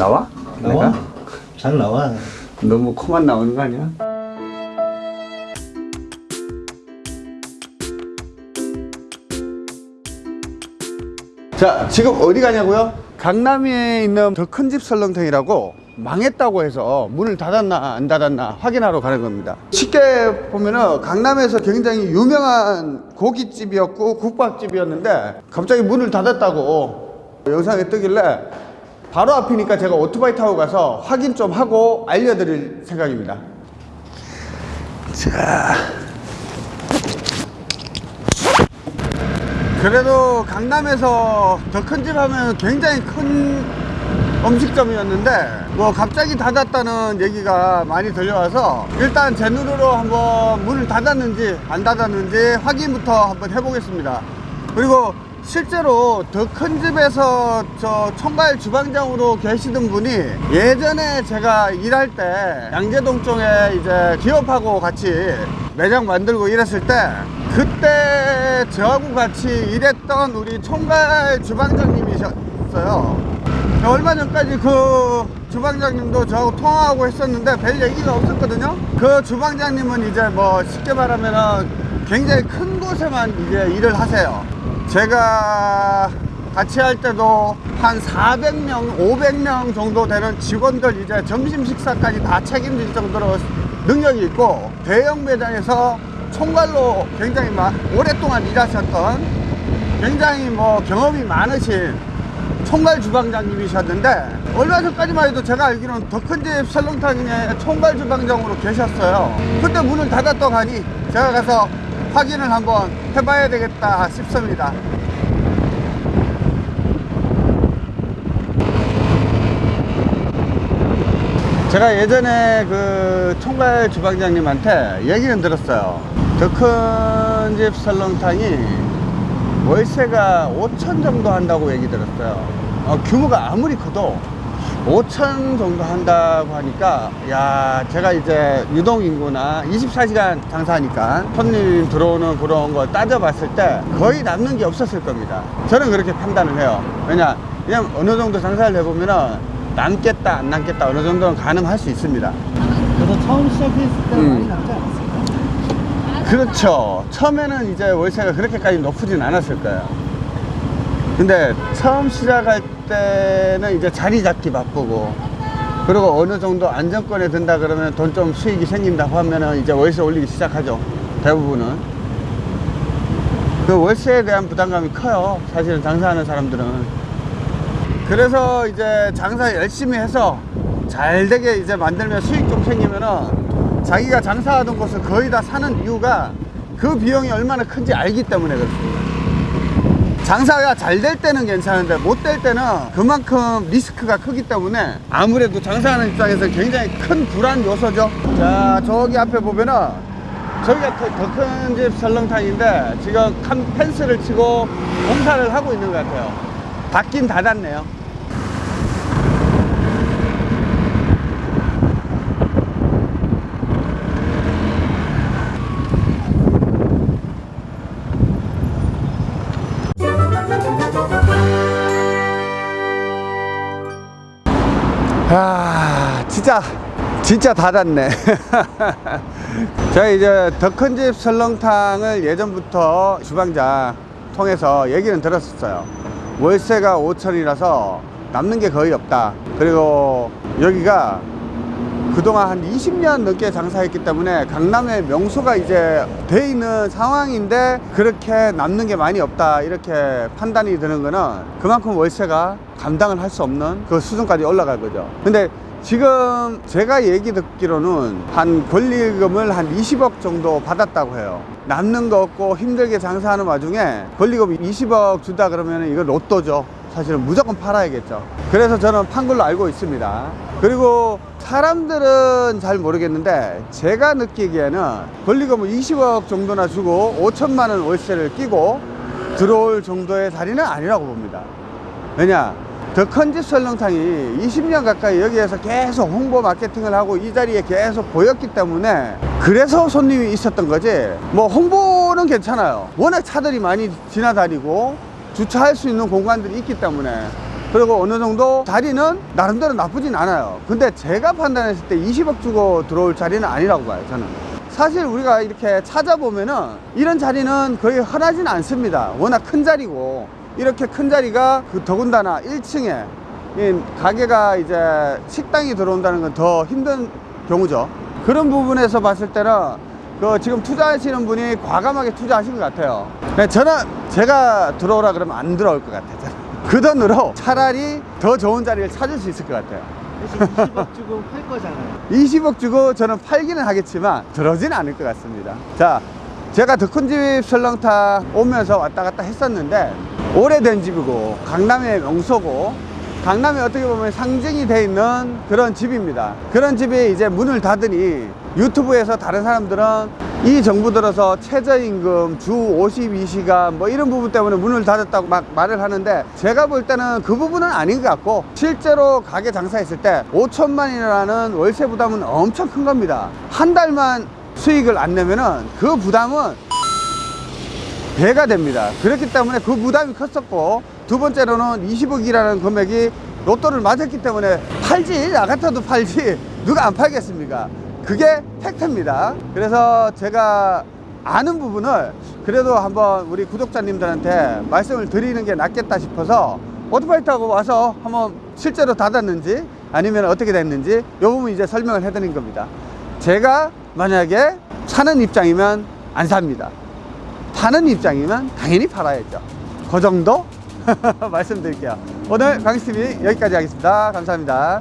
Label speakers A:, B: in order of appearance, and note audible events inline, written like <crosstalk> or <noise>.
A: 나와?
B: 나와.
A: 내가?
B: 잘 나와.
A: 너무 코만 나오는 거 아니야? 자 지금 어디 가냐고요? 강남에 있는 더 큰 집 설렁탕이라고 망했다고 해서 문을 닫았나 안 닫았나 확인하러 가는 겁니다 쉽게 보면은 강남에서 굉장히 유명한 고깃집이었고 국밥집이었는데 갑자기 문을 닫았다고 영상에 뜨길래 바로 앞이니까 제가 오토바이 타고 가서 확인 좀 하고 알려드릴 생각입니다. 자. 그래도 강남에서 더 큰 집 하면 굉장히 큰 음식점이었는데 뭐 갑자기 닫았다는 얘기가 많이 들려와서 일단 제 눈으로 한번 문을 닫았는지 안 닫았는지 확인부터 한번 해보겠습니다. 그리고 실제로 더 큰 집에서 저 총괄 주방장으로 계시던 분이 예전에 제가 일할 때 양재동 쪽에 이제 기업하고 같이 매장 만들고 일했을 때 그때 저하고 같이 일했던 우리 총괄 주방장님이셨어요. 얼마 전까지 그 주방장님도 저하고 통화하고 했었는데 별 얘기가 없었거든요. 그 주방장님은 이제 뭐 쉽게 말하면은 굉장히 큰 곳에만 이제 일을 하세요 제가 같이 할 때도 한 400명, 500명 정도 되는 직원들 이제 점심 식사까지 다 책임질 정도로 능력이 있고 대형 매장에서 총괄로 굉장히 마- 오랫동안 일하셨던 굉장히 뭐 경험이 많으신 총괄 주방장님이셨는데 얼마 전까지만 해도 제가 알기로는 더 큰 집 설렁탕에 총괄 주방장으로 계셨어요. 근데 문을 닫았다고 하니 제가 가서 확인을 한번 해봐야 되겠다 싶습니다. 제가 예전에 그 총괄 주방장님한테 얘기는 들었어요. 더 큰 집 설렁탕이 월세가 5천 정도 한다고 얘기 들었어요. 어, 규모가 아무리 커도 5천 정도 한다고 하니까 야 제가 이제 유동인구나 24시간 장사하니까 손님 들어오는 그런 걸 따져봤을 때 거의 남는 게 없었을 겁니다 저는 그렇게 판단을 해요 왜냐 그냥 어느 정도 장사를 해보면은 남겠다 안 남겠다 어느 정도는 가능할 수 있습니다
B: 그래서 처음 시작했을 때
A: 음.
B: 많이 남지 않았을까?
A: 그렇죠. 처음에는 이제 월세가 그렇게까지 높지는 않았을 거예요. 근데 처음 시작할 때는 이제 자리 잡기 바쁘고, 그리고 어느 정도 안정권에 든다 그러면 돈 좀 수익이 생긴다고 하면은 이제 월세 올리기 시작하죠. 대부분은. 그 월세에 대한 부담감이 커요. 사실은 장사하는 사람들은. 그래서 이제 장사 열심히 해서 잘 되게 이제 만들면 수익 좀 생기면은 자기가 장사하던 곳을 거의 다 사는 이유가 그 비용이 얼마나 큰지 알기 때문에 그렇습니다. 장사가 잘 될 때는 괜찮은데 못 될 때는 그만큼 리스크가 크기 때문에 아무래도 장사하는 입장에서 굉장히 큰 불안 요소죠. 자, 저기 앞에 보면은 저기가 더 큰 집 설렁탕인데 지금 칸 펜스를 치고 공사를 하고 있는 것 같아요. 닫긴 닫았네요. 진짜 진짜 닫았네. 제가 <laughs> 이제 더 큰 집 설렁탕을 예전부터 주방장 통해서 얘기는 들었었어요. 월세가 5천이라서 남는 게 거의 없다. 그리고 여기가 그동안 한 20년 넘게 장사했기 때문에 강남에 명소가 이제 돼 있는 상황인데 그렇게 남는 게 많이 없다 이렇게 판단이 드는 거는 그만큼 월세가 감당을 할 수 없는 그 수준까지 올라갈 거죠. 근데 지금 제가 얘기 듣기로는 한 권리금을 한 20억 정도 받았다고 해요. 남는 거 없고 힘들게 장사하는 와중에 권리금 20억 주다 그러면 이거 로또죠. 사실은 무조건 팔아야겠죠. 그래서 저는 판 걸로 알고 있습니다. 그리고 사람들은 잘 모르겠는데 제가 느끼기에는 권리금을 20억 정도나 주고 5천만 원 월세를 끼고 들어올 정도의 자리는 아니라고 봅니다. 왜냐 더큰집 설렁탕이 20년 가까이 여기에서 계속 홍보 마케팅을 하고 이 자리에 계속 보였기 때문에 그래서 손님이 있었던 거지 뭐 홍보는 괜찮아요 워낙 차들이 많이 지나다니고 주차할 수 있는 공간들이 있기 때문에 그리고 어느 정도 자리는 나름대로 나쁘진 않아요. 근데 제가 판단했을 때 20억 주고 들어올 자리는 아니라고 봐요, 저는. 사실 우리가 이렇게 찾아보면은 이런 자리는 거의 흔하진 않습니다. 워낙 큰 자리고 이렇게 큰 자리가 그 더군다나 1층에 이 가게가 이제 식당이 들어온다는 건 더 힘든 경우죠. 그런 부분에서 봤을 때는 그 지금 투자하시는 분이 과감하게 투자하신 것 같아요. 네, 저는 제가 들어오라 그러면 안 들어올 것 같아요. 그 돈으로 차라리 더 좋은 자리를 찾을 수 있을 것 같아요.
B: 대신 20억 주고 팔 거잖아요. <laughs>
A: 20억 주고 저는 팔기는 하겠지만 들어진 않을 것 같습니다. 자, 제가 더 큰 집 설렁탕 오면서 왔다 갔다 했었는데 오래된 집이고 강남의 명소고 강남에 어떻게 보면 상징이 돼 있는 그런 집입니다. 그런 집이 이제 문을 닫으니 유튜브에서 다른 사람들은 이 정부 들어서 최저임금 주 52시간 뭐 이런 부분 때문에 문을 닫았다고 막 말을 하는데 제가 볼 때는 그 부분은 아닌 것 같고 실제로 가게 장사했을 때 5천만이라는 월세 부담은 엄청 큰 겁니다. 한 달만 수익을 안 내면은 그 부담은 배가 됩니다. 그렇기 때문에 그 부담이 컸었고 두 번째로는 20억이라는 금액이 로또를 맞았기 때문에 팔지 나 같아도 팔지 누가 안 팔겠습니까? 그게 팩트입니다. 그래서 제가 아는 부분을 그래도 한번 우리 구독자님들한테 말씀을 드리는 게 낫겠다 싶어서 오토바이 타고 와서 한번 실제로 닫았는지 아니면 어떻게 됐는지 이 부분 이제 설명을 해드린 겁니다. 제가 만약에 사는 입장이면 안 삽니다. 파는 입장이면 당연히 팔아야죠. 그 정도 <laughs> 말씀드릴게요. 오늘 강희TV 여기까지 하겠습니다. 감사합니다.